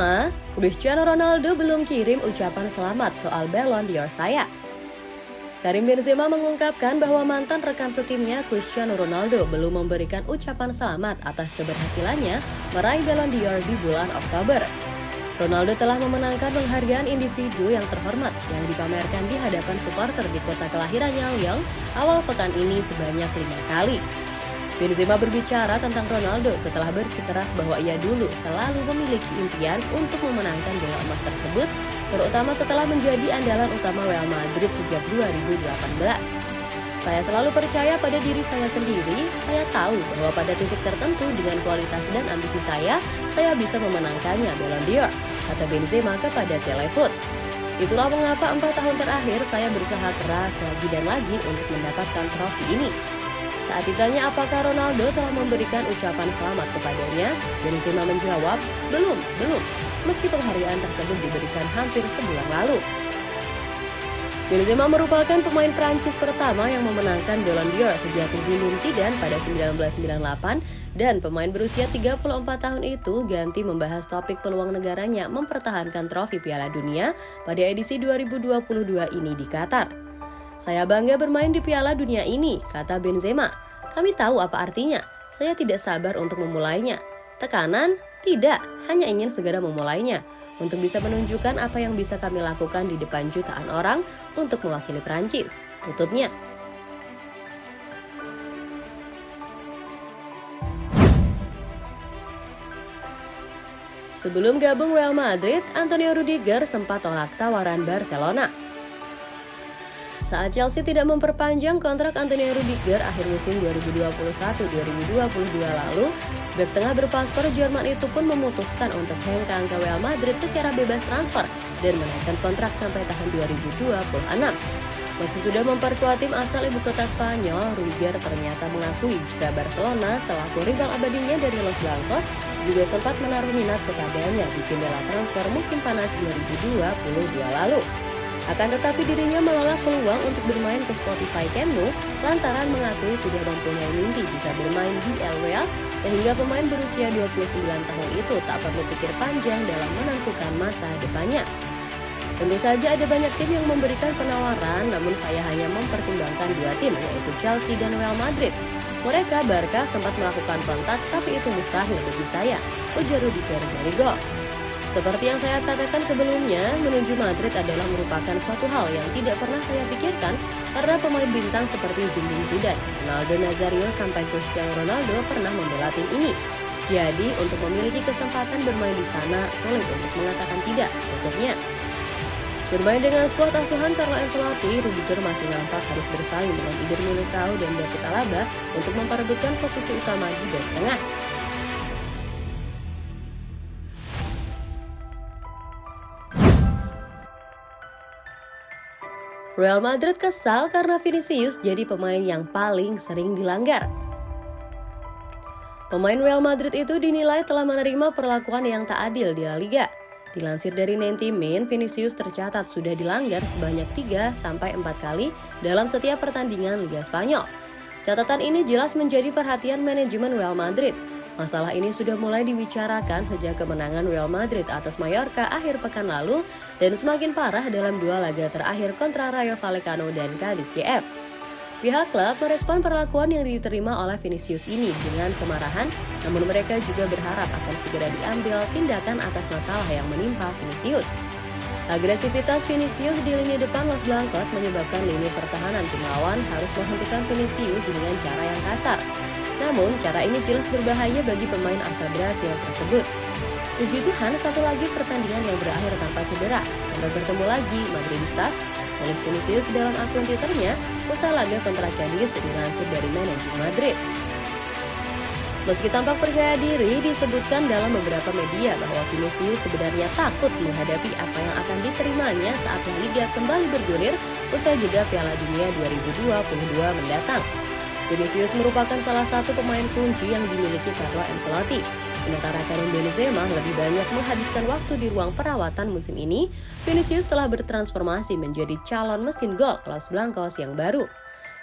Benzema, Cristiano Ronaldo belum kirim ucapan selamat soal Ballon d'Or saya. Karim Benzema mengungkapkan bahwa mantan rekan setimnya Cristiano Ronaldo belum memberikan ucapan selamat atas keberhasilannya meraih Ballon d'Or di bulan Oktober. Ronaldo telah memenangkan penghargaan individu yang terhormat yang dipamerkan di hadapan supporter di kota kelahirannya Lyon awal pekan ini sebanyak lima kali. Benzema berbicara tentang Ronaldo setelah bersikeras bahwa ia dulu selalu memiliki impian untuk memenangkan bola emas tersebut, terutama setelah menjadi andalan utama Real Madrid sejak 2018. Saya selalu percaya pada diri saya sendiri, saya tahu bahwa pada titik tertentu dengan kualitas dan ambisi saya, saya bisa memenangkannya Ballon d'Or, kata Benzema kepada Telefoot. Itulah mengapa empat tahun terakhir saya berusaha keras lagi dan lagi untuk mendapatkan trofi ini. Saat ditanya apakah Ronaldo telah memberikan ucapan selamat kepadanya, Benzema menjawab, belum, belum, meski penghargaan tersebut diberikan hampir sebulan lalu. Benzema merupakan pemain Prancis pertama yang memenangkan Ballon d'Or sejak Zinedine Zidane pada 1998 dan pemain berusia 34 tahun itu ganti membahas topik peluang negaranya mempertahankan trofi Piala Dunia pada edisi 2022 ini di Qatar. Saya bangga bermain di Piala Dunia ini, kata Benzema. Kami tahu apa artinya. Saya tidak sabar untuk memulainya. Tekanan? Tidak, hanya ingin segera memulainya untuk bisa menunjukkan apa yang bisa kami lakukan di depan jutaan orang untuk mewakili Prancis. Tutupnya. Sebelum gabung Real Madrid, Antonio Rudiger sempat tolak tawaran Barcelona. Saat Chelsea tidak memperpanjang kontrak Antonio Rudiger akhir musim 2021-2022 lalu, bek tengah berpaspor Jerman itu pun memutuskan untuk hengkang ke Real Madrid secara bebas transfer dan menaikkan kontrak sampai tahun 2026. Meski sudah memperkuat tim asal ibu kota Spanyol, Rudiger ternyata mengakui jika Barcelona selaku rival abadinya dari Los Blancos juga sempat menaruh minat kepadanya di jendela transfer musim panas 2022 lalu. Akan tetapi dirinya menolak peluang untuk bermain ke Spotify Camp Nou lantaran mengakui sudah mempunyai mimpi bisa bermain di Real sehingga pemain berusia 29 tahun itu tak perlu pikir panjang dalam menentukan masa depannya. Tentu saja ada banyak tim yang memberikan penawaran, namun saya hanya mempertimbangkan dua tim, yaitu Chelsea dan Real Madrid. Mereka Barca sempat melakukan kontak, tapi itu mustahil bagi saya, ujar Rudiger dari gol. Seperti yang saya katakan sebelumnya, menuju Madrid adalah merupakan suatu hal yang tidak pernah saya pikirkan karena pemain bintang seperti Zinedine Zidane, Ronaldo Nazario sampai Cristiano Ronaldo pernah membela tim ini. Jadi, untuk memiliki kesempatan bermain di sana, sulit untuk mengatakan tidak, Untuknya, Bermain dengan skuad asuhan Carlo Ancelotti, Rudiger masih nampak harus bersaing dengan Eder Militao dan David Alaba untuk memperebutkan posisi utama di bek tengah. Real Madrid kesal karena Vinicius jadi pemain yang paling sering dilanggar. Pemain Real Madrid itu dinilai telah menerima perlakuan yang tak adil di La Liga. Dilansir dari Nentimin, Vinicius tercatat sudah dilanggar sebanyak 3 4 kali dalam setiap pertandingan Liga Spanyol. Catatan ini jelas menjadi perhatian manajemen Real Madrid Masalah ini sudah mulai dibicarakan sejak kemenangan Real Madrid atas Mallorca akhir pekan lalu dan semakin parah dalam dua laga terakhir kontra Rayo Vallecano dan Cadiz CF. Pihak klub merespon perlakuan yang diterima oleh Vinicius ini dengan kemarahan, namun mereka juga berharap akan segera diambil tindakan atas masalah yang menimpa Vinicius. Agresivitas Vinicius di lini depan Los Blancos menyebabkan lini pertahanan tim lawan harus menghentikan Vinicius dengan cara yang kasar. Namun, cara ini jelas berbahaya bagi pemain asal Brasil tersebut. Puji Tuhan, satu lagi pertandingan yang berakhir tanpa cedera. Sampai bertemu lagi, Madridistas, tulis Vinicius dalam akun Twitternya, usai laga kontra Cadiz dilansir dari manajemen Madrid. Meski tampak percaya diri, disebutkan dalam beberapa media bahwa Vinicius sebenarnya takut menghadapi apa yang akan diterimanya saat Liga kembali bergulir usai jeda Piala Dunia 2022 mendatang. Vinicius merupakan salah satu pemain kunci yang dimiliki Carlo Ancelotti. Sementara Karim Benzema lebih banyak menghabiskan waktu di ruang perawatan musim ini, Vinicius telah bertransformasi menjadi calon mesin gol Los Blancos yang baru.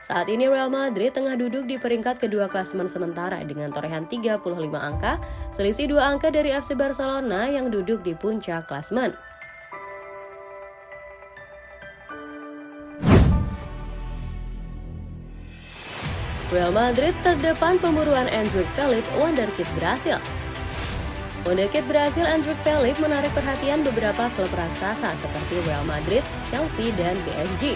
Saat ini Real Madrid tengah duduk di peringkat kedua klasemen sementara dengan torehan 35 angka, selisih dua angka dari FC Barcelona yang duduk di puncak klasemen. Real Madrid terdepan pemburuan Endrick Philip Wonderkid Brasil. Wonderkid Brasil Endrick Philip menarik perhatian beberapa klub raksasa seperti Real Madrid, Chelsea, dan PSG.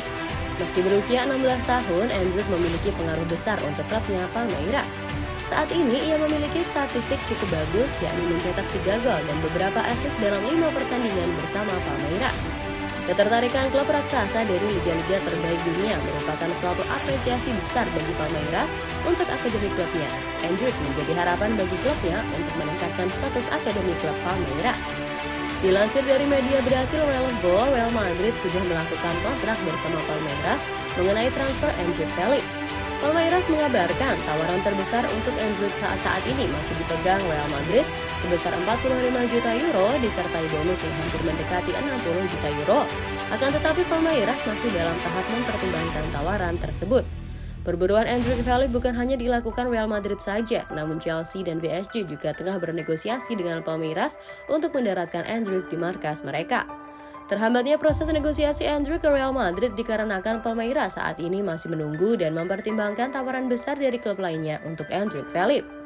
Meski berusia 16 tahun, Endrick memiliki pengaruh besar untuk klubnya Palmeiras. Saat ini ia memiliki statistik cukup bagus yakni mencetak 3 gol dan beberapa assist dalam 5 pertandingan bersama Palmeiras. Ketertarikan klub raksasa dari liga-liga terbaik dunia merupakan suatu apresiasi besar bagi Palmeiras untuk akademi klubnya. Hendrik menjadi harapan bagi klubnya untuk meningkatkan status akademi klub Palmeiras. Dilansir dari media Brasil Real Real Madrid sudah melakukan kontrak bersama Palmeiras mengenai transfer Hendrik Felix. Palmeiras mengabarkan tawaran terbesar untuk Endrick saat ini masih dipegang Real Madrid sebesar 45 juta euro disertai bonus yang hampir mendekati 60 juta euro. Akan tetapi Palmeiras masih dalam tahap mempertimbangkan tawaran tersebut. Perburuan Andrew Felix bukan hanya dilakukan Real Madrid saja, namun Chelsea dan PSG juga tengah bernegosiasi dengan Palmeiras untuk mendaratkan Andrew di markas mereka. Terhambatnya proses negosiasi Andrew ke Real Madrid dikarenakan Palmeiras saat ini masih menunggu dan mempertimbangkan tawaran besar dari klub lainnya untuk Andrew Philip.